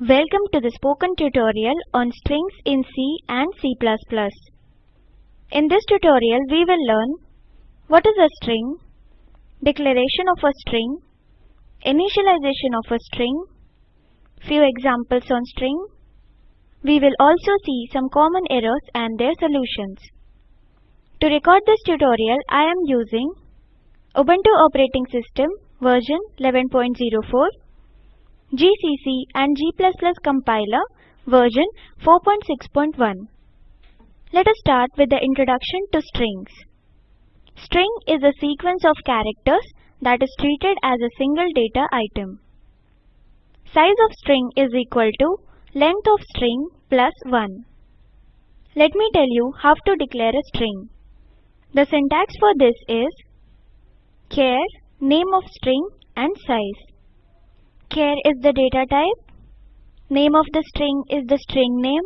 Welcome to the spoken tutorial on strings in C and C++. In this tutorial we will learn what is a string, declaration of a string, initialization of a string, few examples on string. We will also see some common errors and their solutions. To record this tutorial I am using Ubuntu operating system version 11.04 GCC and G++ compiler version 4.6.1. Let us start with the introduction to strings. String is a sequence of characters that is treated as a single data item. Size of string is equal to length of string plus 1. Let me tell you how to declare a string. The syntax for this is char, name of string and size. Char is the data type, name of the string is the string name,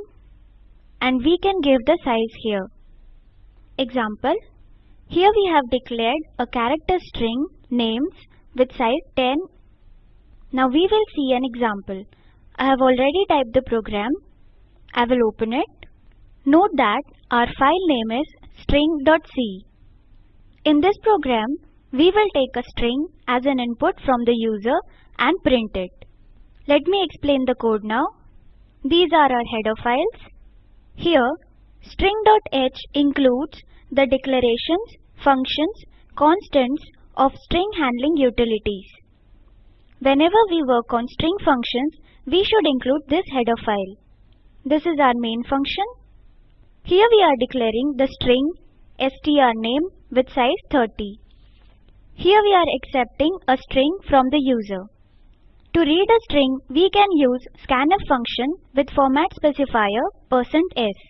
and we can give the size here. Example, here we have declared a character string names with size 10. Now we will see an example. I have already typed the program. I will open it. Note that our file name is string.c. In this program, we will take a string as an input from the user and print it. Let me explain the code now. These are our header files. Here, string.h includes the declarations, functions, constants of string handling utilities. Whenever we work on string functions, we should include this header file. This is our main function. Here we are declaring the string strname with size 30. Here we are accepting a string from the user. To read a string, we can use scanf function with format specifier %s.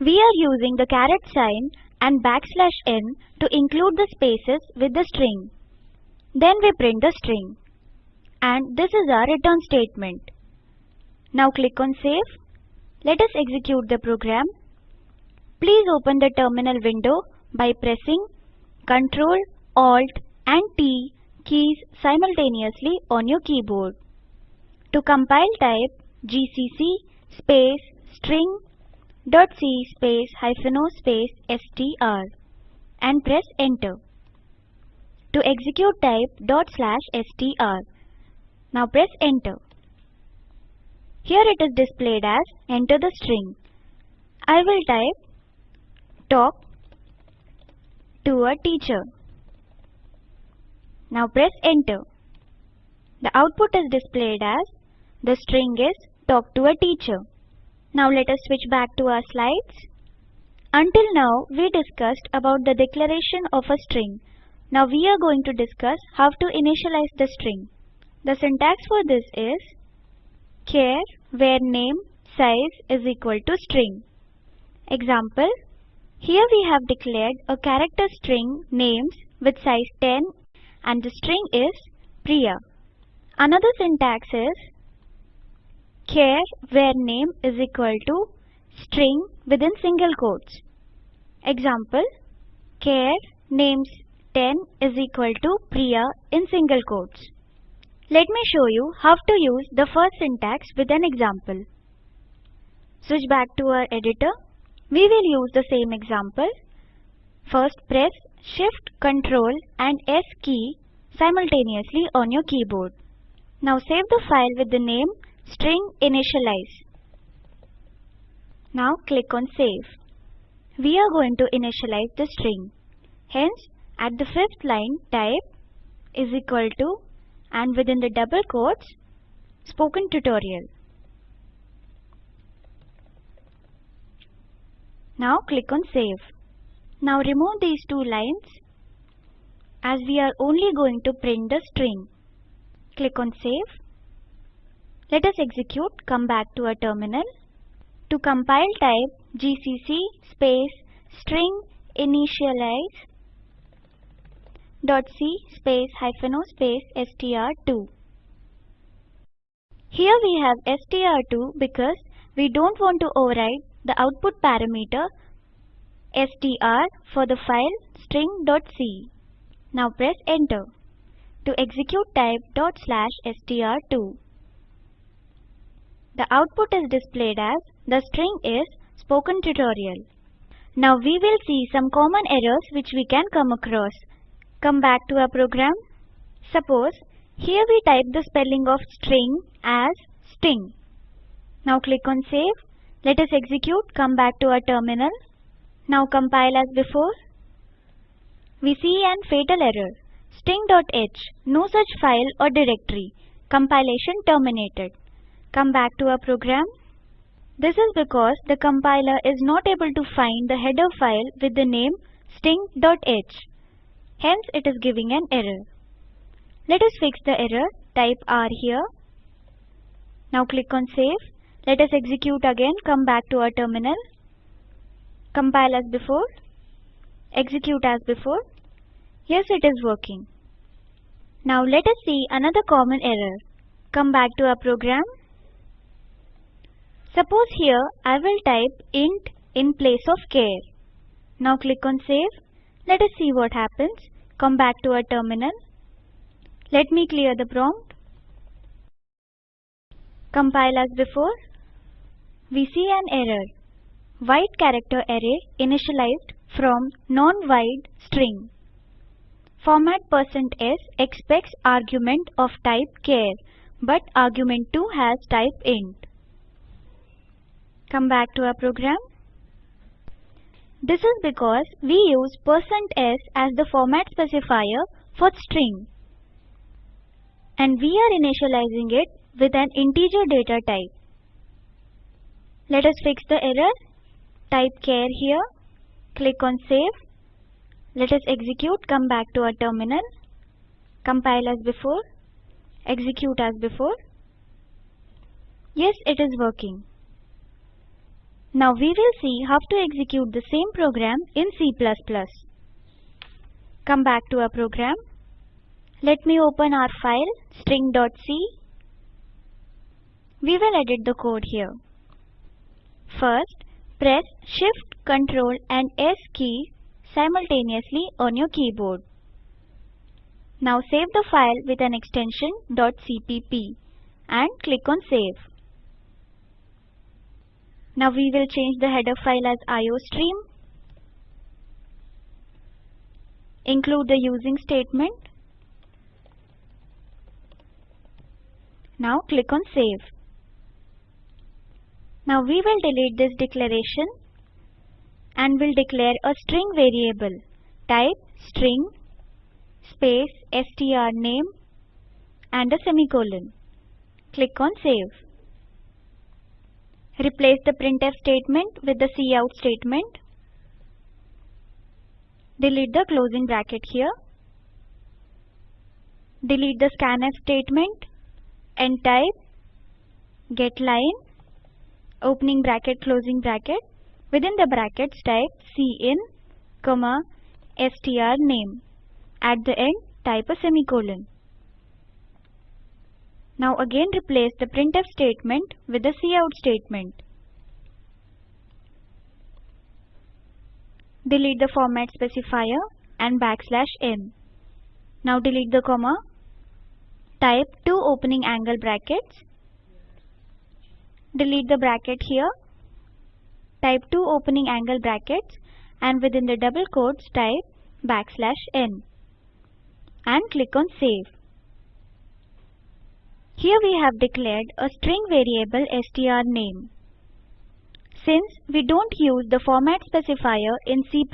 We are using the caret sign and backslash n to include the spaces with the string. Then we print the string. And this is our return statement. Now click on save. Let us execute the program. Please open the terminal window by pressing Ctrl, Alt and T keys simultaneously on your keyboard. To compile type gcc space string dot c space hyphen o space str and press enter. To execute type dot slash str. Now press enter. Here it is displayed as enter the string. I will type talk to a teacher. Now press enter. The output is displayed as the string is talk to a teacher. Now let us switch back to our slides. Until now we discussed about the declaration of a string. Now we are going to discuss how to initialize the string. The syntax for this is char where name size is equal to string. Example Here we have declared a character string names with size 10 and the string is Priya. Another syntax is char where name is equal to string within single quotes. Example char names 10 is equal to Priya in single quotes. Let me show you how to use the first syntax with an example. Switch back to our editor. We will use the same example. First press Shift, Ctrl and S key simultaneously on your keyboard. Now save the file with the name string initialize. Now click on save. We are going to initialize the string. Hence, at the fifth line type is equal to and within the double quotes spoken tutorial. Now click on save. Now remove these two lines as we are only going to print the string. Click on save. Let us execute, come back to our terminal. To compile type gcc space string initialize dot c space hyphen o space str2. Here we have str2 because we don't want to override the output parameter str for the file string.c. Now press enter. To execute type dot slash str2. The output is displayed as the string is spoken tutorial. Now we will see some common errors which we can come across. Come back to our program. Suppose here we type the spelling of string as sting. Now click on save. Let us execute. Come back to our terminal. Now compile as before. We see an fatal error. Sting.h, no such file or directory. Compilation terminated. Come back to our program. This is because the compiler is not able to find the header file with the name sting.h. Hence it is giving an error. Let us fix the error. Type R here. Now click on save. Let us execute again. Come back to our terminal. Compile as before. Execute as before. Yes, it is working. Now let us see another common error. Come back to our program. Suppose here I will type int in place of char. Now click on save. Let us see what happens. Come back to our terminal. Let me clear the prompt. Compile as before. We see an error. Wide character array initialized from non-wide string. Format %s expects argument of type char, but argument 2 has type int. Come back to our program. This is because we use %s as the format specifier for string. And we are initializing it with an integer data type. Let us fix the error. Type char here. Click on save. Let us execute. Come back to our terminal. Compile as before. Execute as before. Yes, it is working. Now we will see how to execute the same program in C++. Come back to our program. Let me open our file string.c. We will edit the code here. First, press Shift, Ctrl and S key simultaneously on your keyboard. Now save the file with an extension .cpp and click on Save. Now we will change the header file as iostream. Include the using statement. Now click on Save. Now we will delete this declaration and will declare a string variable. Type string space str name and a semicolon. Click on Save. Replace the printf statement with the cout statement. Delete the closing bracket here. Delete the scanf statement and type getLine opening bracket closing bracket. Within the brackets type cin comma str name. At the end type a semicolon. Now again replace the printf statement with the cout statement. Delete the format specifier and backslash n. Now delete the comma. Type two opening angle brackets Delete the bracket here. Type two opening angle brackets and within the double quotes type backslash n and click on save. Here we have declared a string variable strname. Since we don't use the format specifier in C++,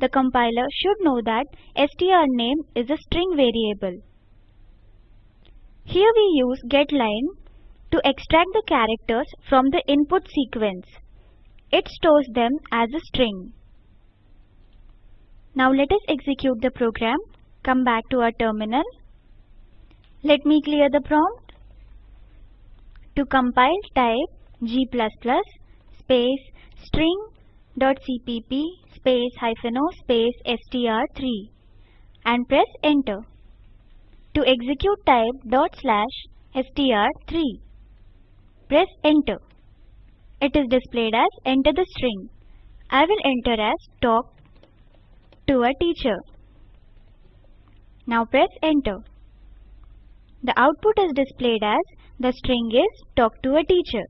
the compiler should know that strname is a string variable. Here we use getLine to extract the characters from the input sequence. It stores them as a string. Now let us execute the program. Come back to our terminal. Let me clear the prompt. To compile type g++ space string.cpp space hyphen o space str3 and press enter. To execute type dot slash str3 Press enter. It is displayed as enter the string. I will enter as talk to a teacher. Now press enter. The output is displayed as The string is talk to a teacher.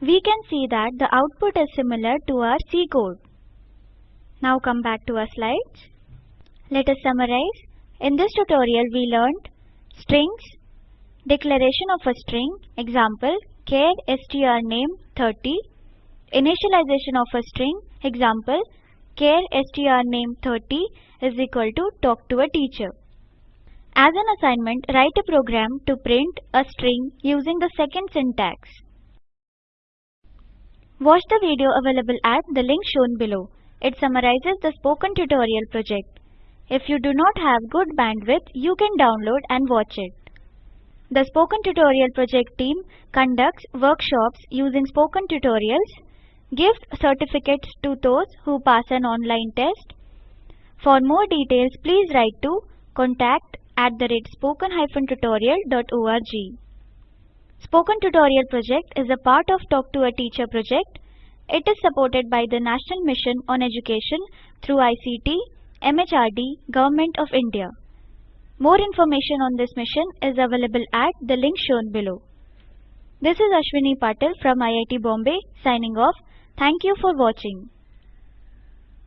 We can see that the output is similar to our C code. Now come back to our slides. Let us summarize. In this tutorial we learned strings, declaration of a string, example char strname 30, initialization of a string, example char strname 30 is equal to talk to a teacher. As an assignment, write a program to print a string using the second syntax. Watch the video available at the link shown below. It summarizes the spoken tutorial project. If you do not have good bandwidth, you can download and watch it. The Spoken Tutorial project team conducts workshops using spoken tutorials, gives certificates to those who pass an online test. For more details, please write to contact at the rate spoken-tutorial.org. Spoken Tutorial project is a part of Talk to a Teacher project. It is supported by the National Mission on Education through ICT, MHRD, Government of India. More information on this mission is available at the link shown below. This is Ashwini Patil from IIT Bombay signing off. Thank you for watching.